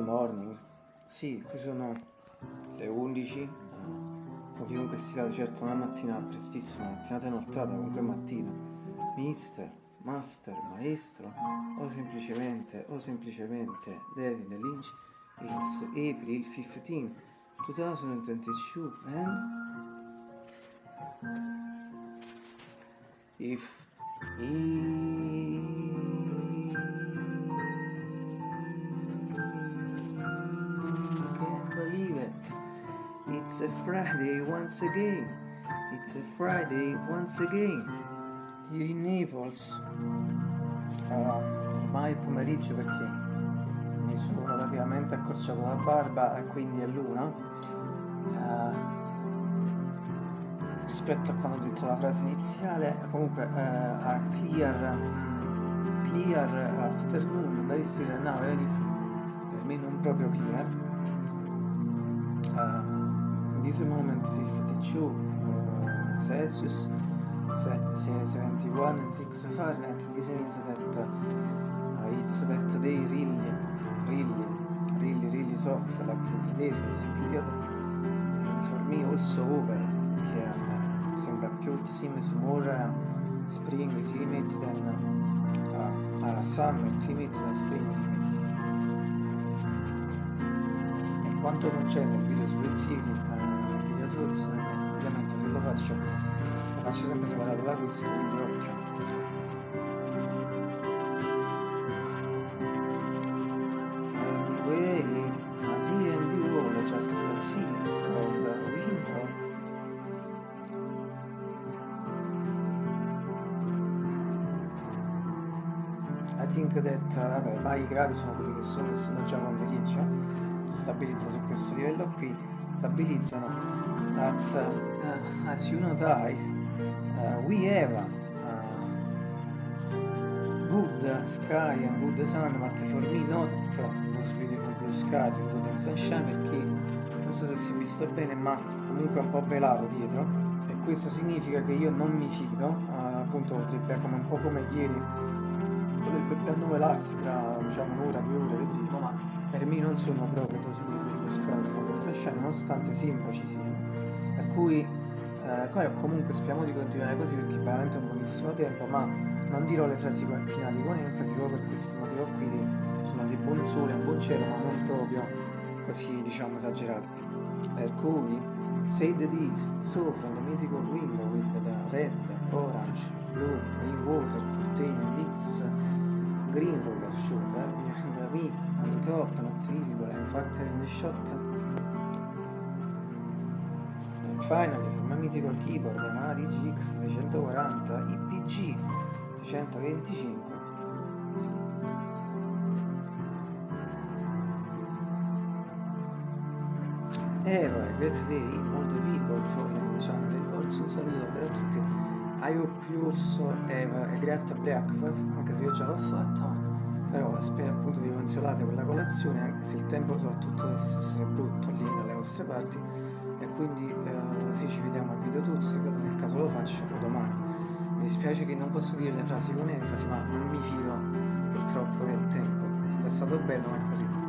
morning. Sì, qui sono le 11. eh, o chiunque sia, certo una mattina prestissima, mattinata inoltrata, comunque mattina. Mister, master, maestro, o semplicemente, o semplicemente David Lynch. It's April 15, 2022 and if I It's a Friday once again. It's a Friday once again. Here in Naples. Ormai è pomeriggio perché mi sono relativamente accorciato la barba e quindi è l'una. Ah, rispetto a quando ho detto la frase iniziale, comunque eh, a clear, clear afternoon, very still now, very, per me non proprio clear. Uh, in this moment 52 uh, Celsius, se- se- 71 and 6 Fahrenheit, this means that uh, it's that day really, really, really, really soft, like this day, this period, and for me also over, che uh, sembra più it seems more uh, spring climate than uh, uh, summer climate than spring quanto concerne il video su Rezzini, uh, video tools, eh, ovviamente se lo faccio, lo faccio sempre separato da questo, quindi occhio. Anyway, I think that, vabbè, ma i gradi sono quelli che sono, essendo già pomeriggio, stabilizza su questo livello qui, stabilizzano that, uh, as you notice, uh, we have uh, good sky and good sun, but for me not those beautiful blue skies and good sunshine, perché non so se si è visto bene, ma comunque è un po' velato dietro, e questo significa che io non mi fido, uh, appunto come un po' come ieri, potrebbe annuvolarsi tra diciamo un'ora, due ore, vedremo, ma per me non sono proprio skies and good and sunshine, nonostante simbolo ci siano. Per cui eh, comunque speriamo di continuare così perché veramente è un pochissimo tempo, ma non dirò le frasi finali con enfasi proprio per questo motivo qui che sono di buon sole, un buon cielo, ma non proprio così diciamo esagerati. Per cui say the this, so from the mythical window with the red, orange, blue, green water, curtain, this green roller shooter, behind the me, on the top, not visible, and factor in the shot. And finally, from my mythical keyboard, Yamaha DGX 640 IPG 625. E great day, all the people following the channel, also un saluto per tutti. I hope you also have a great breakfast, anche se io già l'ho fatta, però spero appunto di consolate quella colazione, anche se il tempo soprattutto dovesse essere brutto lì dalle vostre parti, e quindi eh, sì, ci vediamo al video ripeto, nel caso lo faccio domani. Mi dispiace che non posso dire le frasi con enfasi, ma non mi fido purtroppo del tempo. È stato bello, ma è così.